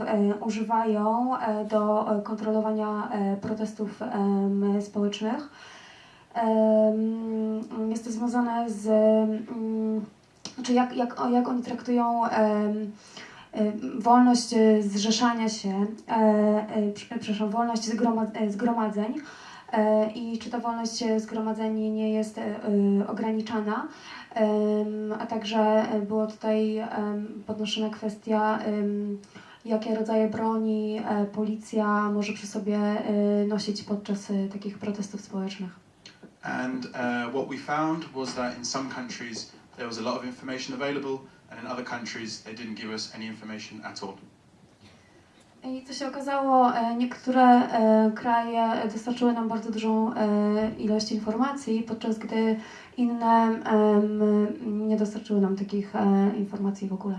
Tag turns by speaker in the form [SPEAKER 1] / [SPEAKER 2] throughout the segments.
[SPEAKER 1] e, używają e, do e, kontrolowania protestów społecznych. Jest to związane z, znaczy jak, jak, jak oni traktują wolność zrzeszania się, prze- przepraszam, wolność zgroma, zgromadzeń i czy ta wolność zgromadzeń nie jest ograniczana. A także było tutaj podnoszona kwestia, jakie rodzaje broni e, policja może przy sobie e, nosić podczas e, takich protestów społecznych.
[SPEAKER 2] And uh, what we found was that in some countries there was a lot of information available, and in other countries they didn't give us any information at all.
[SPEAKER 1] I co się okazało, niektóre kraje dostarczyły nam bardzo dużą ilość informacji, podczas gdy inne nie dostarczyły nam takich informacji w ogóle.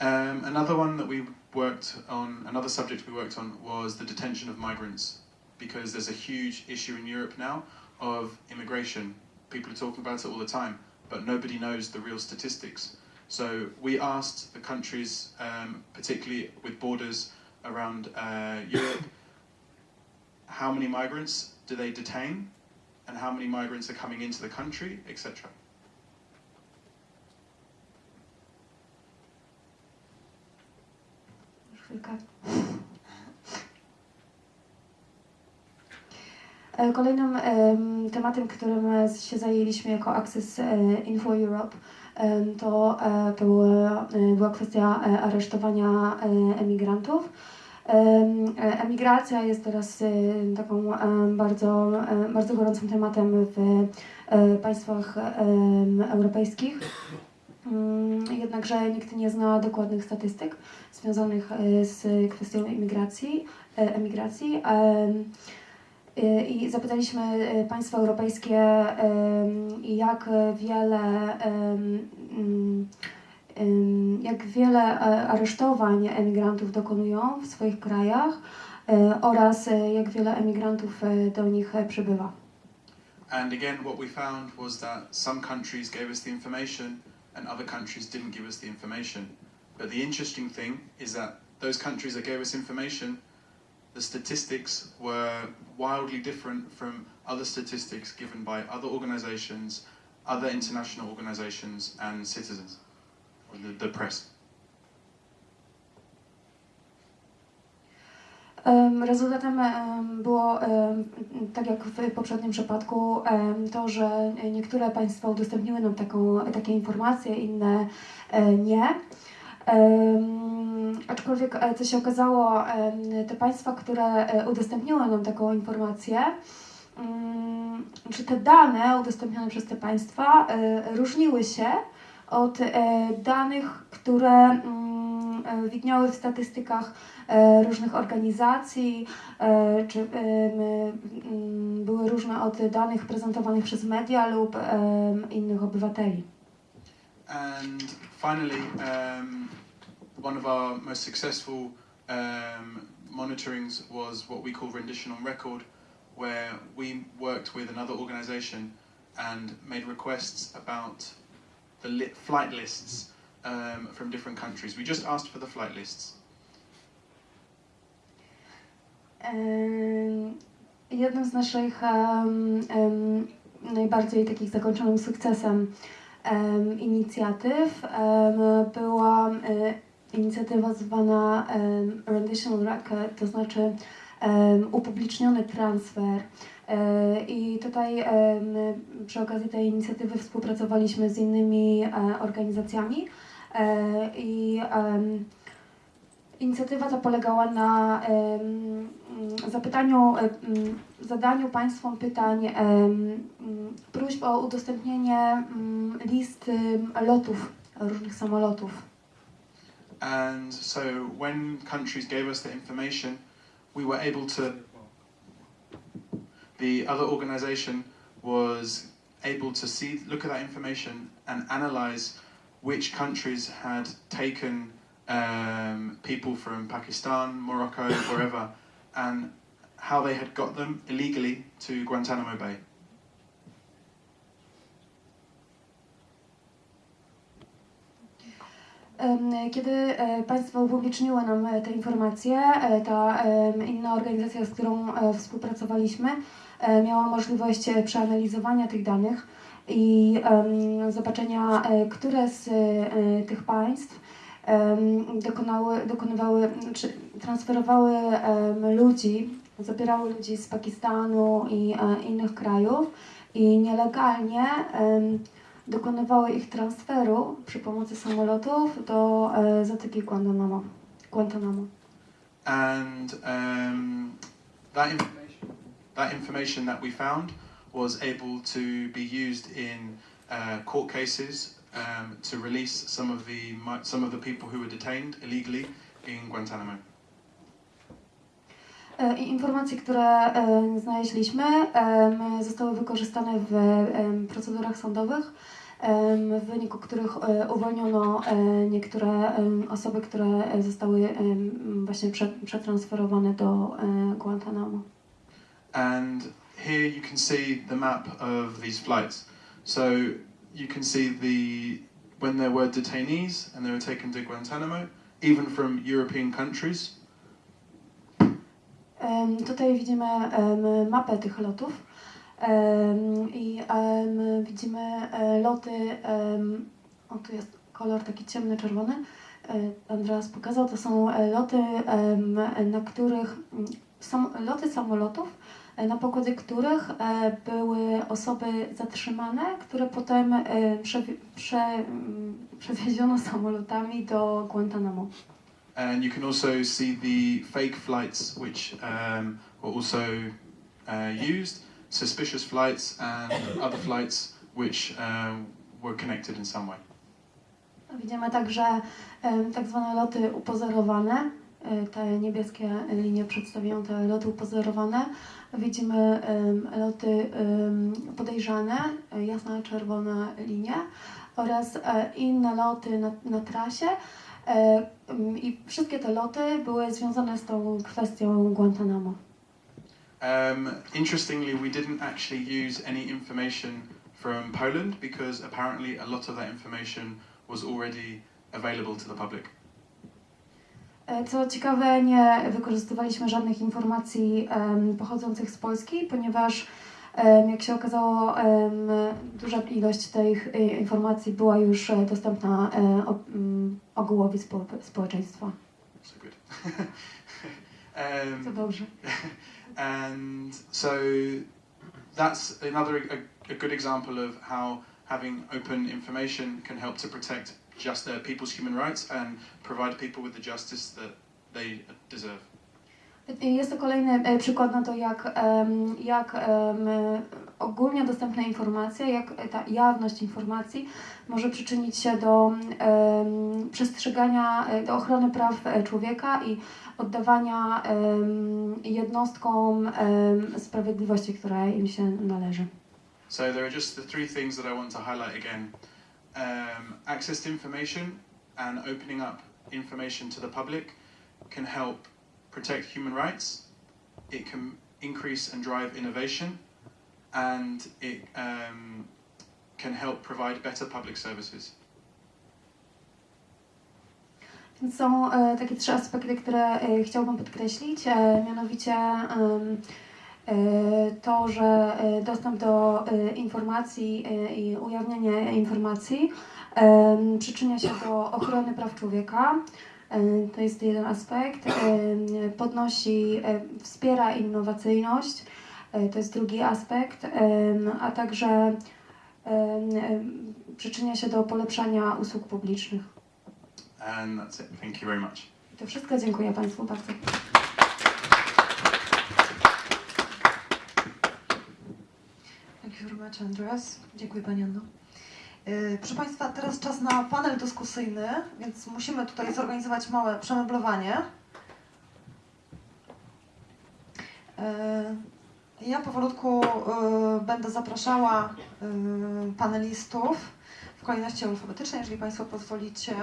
[SPEAKER 2] Um, another one that we worked on, another subject we worked on was the detention of migrants, because there's a huge issue in Europe now of immigration. People are talking about it all the time, but nobody knows the real statistics. So we asked the countries, um, particularly with borders around uh, Europe, how many migrants do they detain, and how many migrants are coming into the country, etc.
[SPEAKER 1] chwilkę. E, Kolejnym em, tematem, którym się zajęliśmy jako Access e, Info Europe, to e, była, była kwestia aresztowania emigrantów. Em, Emigracja jest teraz taką bardzo, bardzo gorącym tematem w państwach europejskich. Mm, Jednakże nikt nie zna dokładnych statystyk związanych e, z kwestią imigracji, e, emigracji. Em, e, I zapytaliśmy e, państwa europejskie, jak wiele, mm, jak wiele e, aresztowań emigrantów dokonują w swoich krajach e, oraz e, jak wiele emigrantów e, do nich e, przybywa.
[SPEAKER 2] And again, what we found was that some countries gave us the information and other countries didn't give us the information. But the interesting thing is that those countries that gave us information, the statistics were wildly different from other statistics given by other organizations, other international organizations, and citizens, or the, the press.
[SPEAKER 1] Rezultatem em, było, tak jak w poprzednim przypadku, to, że niektóre państwa udostępniły nam taką, takie informacje, inne e, nie. Aczkolwiek, e, co się okazało, te państwa, które e, udostępniły nam taką informację, mm, czy te dane udostępnione przez te państwa różniły się od danych, które mm, widniały w statystykach e, różnych organizacji, e, czy były różne od danych prezentowanych przez media lub innych obywateli.
[SPEAKER 2] And finally, um, one of our most successful um, monitorings was what we call rendition on record, where we worked with another organization and made requests about the li- flight lists um, from different countries. We just asked for the flight lists.
[SPEAKER 1] Em, Jednym z naszych em, em, najbardziej takich zakończonym sukcesem em, inicjatyw em, była e, inicjatywa zwana em, Rendition on Record, to znaczy upubliczniony transfer. E, I tutaj przy okazji tej inicjatywy współpracowaliśmy z innymi e, organizacjami i em, Inicjatywa ta polegała na zapytaniu, zadaniu Państwom pytań, próśb o udostępnienie mm, list lotów różnych samolotów.
[SPEAKER 2] And so when countries gave us the information, we were able to, the other organization was able to see, look at that information and analyze which countries had taken um, people from Pakistan, Morocco, wherever, and how they had got them illegally to Guantanamo Bay.
[SPEAKER 1] Kiedy e, państwo upubliczniło nam e, te informacje, e, ta inna organizacja, z którą współpracowaliśmy, miała możliwość przeanalizowania tych danych i zobaczenia, e, które z e, tych państw dokonały, dokonywały, czy transferowały ludzi, zabierały ludzi z Pakistanu i e, innych krajów i nielegalnie dokonywały ich transferu przy pomocy samolotów do Zatoki Guantanamo. Guantanamo.
[SPEAKER 2] And um, that that information that we found was able to be used in uh, court cases um, to release some of the some of the people who were detained illegally in Guantanamo.
[SPEAKER 1] E, i Informacje, które e, znaleźliśmy, zostały wykorzystane w procedurach sądowych, w wyniku których e, uwolniono niektóre osoby, które zostały właśnie prze, przetransferowane do Guantanamo.
[SPEAKER 2] And here you can see the map of these flights. So you can see the when there were detainees and they were taken to Guantanamo, even from European countries.
[SPEAKER 1] Tutaj widzimy mapę tych lotów i widzimy e, loty, o tu jest kolor taki ciemny, czerwony, E, Andreas pokazał, to są e, loty, na których, sam, loty samolotów, na pokładzie których e, były osoby zatrzymane, które potem e, przewi- prze, mm, przewieziono samolotami do Guantanamo.
[SPEAKER 2] And you can also see the fake flights, which um, were also uh, used, suspicious flights, and other flights which um, were connected in some way.
[SPEAKER 1] Widzimy także em, tak zwane loty upozorowane. E, Te niebieskie linie przedstawiają te loty upozorowane. Widzimy loty podejrzane, jasna czerwona linie oraz e, inne loty na, na trasie. E, I wszystkie te loty były związane z tą kwestią Guantanamo.
[SPEAKER 2] Um, interestingly, we didn't actually use any information from Poland because apparently a lot of that information was already available to the public.
[SPEAKER 1] E, Co ciekawe, nie wykorzystywaliśmy żadnych informacji pochodzących z Polski, ponieważ jak się okazało, duża ilość tych e, informacji była już e, dostępna ogółowi spo, społeczeństwa.
[SPEAKER 2] So good.
[SPEAKER 1] To
[SPEAKER 2] um,
[SPEAKER 1] dobrze.
[SPEAKER 2] and so that's another a, a good example of how having open information can help to protect just uh, people's human rights and provide people with the justice that they deserve.
[SPEAKER 1] Jest to kolejny e, przykład na to, jak, jak ogólnie dostępne informacje, jak ta jawność informacji może przyczynić się do przestrzegania, e, do ochrony praw e, człowieka i oddawania jednostkom sprawiedliwości, która im się należy.
[SPEAKER 2] So there are just the three things that I want to highlight again. Um, access to information and opening up information to the public can help protect human rights. It can increase and drive innovation, and it um, can help provide better public services.
[SPEAKER 1] Są takie trzy aspekty, które chciałbym podkreślić, mianowicie to, że e, dostęp do e, informacji e, i ujawnianie informacji przyczynia się do ochrony praw człowieka. E, To jest jeden aspekt. Podnosi, e, wspiera innowacyjność. E, To jest drugi aspekt, a także przyczynia się do polepszania usług publicznych.
[SPEAKER 2] And that's it. Thank you very much.
[SPEAKER 1] To wszystko. Dziękuję Państwu bardzo.
[SPEAKER 3] Thank you very Dziękuję Pani Anno. Yy, Proszę Państwa, teraz czas na panel dyskusyjny, więc musimy tutaj zorganizować małe przemeblowanie. Yy, Ja powolutku yy, będę zapraszała panelistów w kolejności alfabetycznej, jeżeli Państwo pozwolicie.